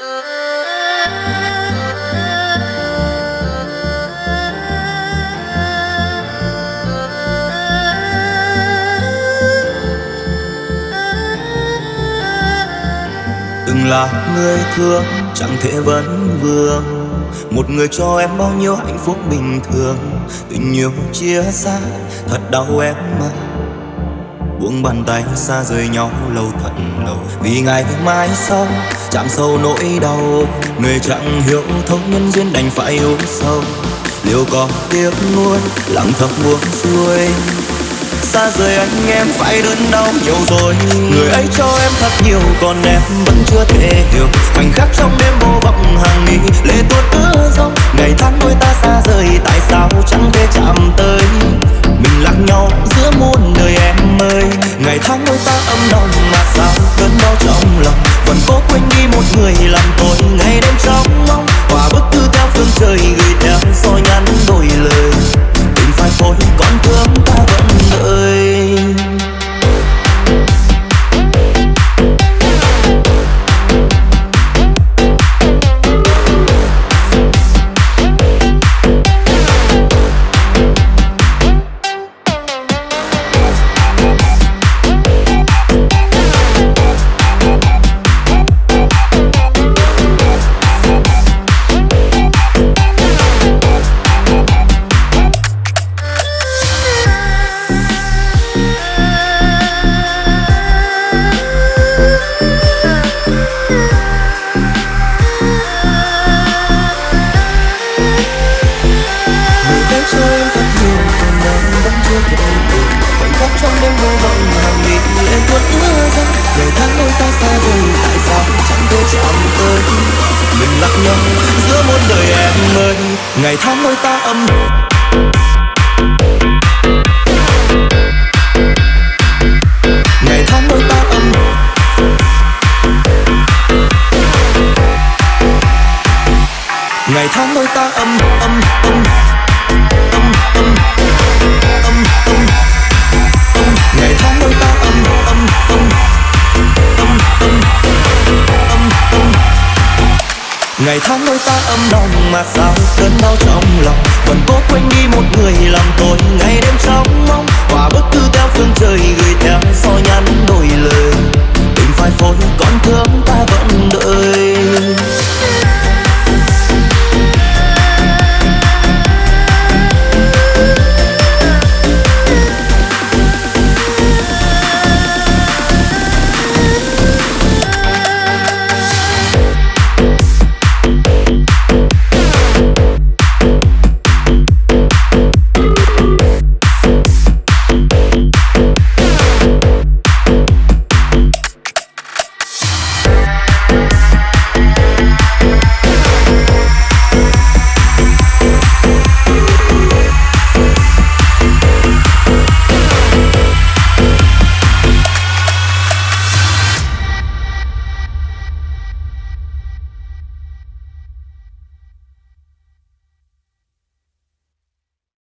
từng là người thương chẳng thể vấn vương. Một người cho em bao nhiêu hạnh phúc bình thường. Tình yêu chia xa thật đau em mà buông bàn tay xa rời nhau lâu thật lâu vì ngày mai sau, chạm sâu nỗi đau. Người chẳng hiểu thấu nhân duyên đành phải yêu sâu. Liệu có tiếc nuối, lặng thầm buông xuôi. Xa rời anh em phải đớn đau nhiều rồi. Người ấy cho em thật nhiều, còn em vẫn chưa thể hiểu. Khoảnh khắc trong đêm vô vọng hàng nghìn lệ tuôn ướt 爱你。Vọng hàng nghìn lệ tuôn ứa ra ngày tháng đôi ta xa rời tại sao chẳng thể chạm tới mình lạc nhau giữa muôn đời em ơi ngày tháng đôi ta âm ngày tháng đôi ta âm ngày tháng đôi ta âm âm âm. Ngày tháng đôi ta âm đồng mà sao cơn đau trong lòng? Vẫn cố quên đi một người làm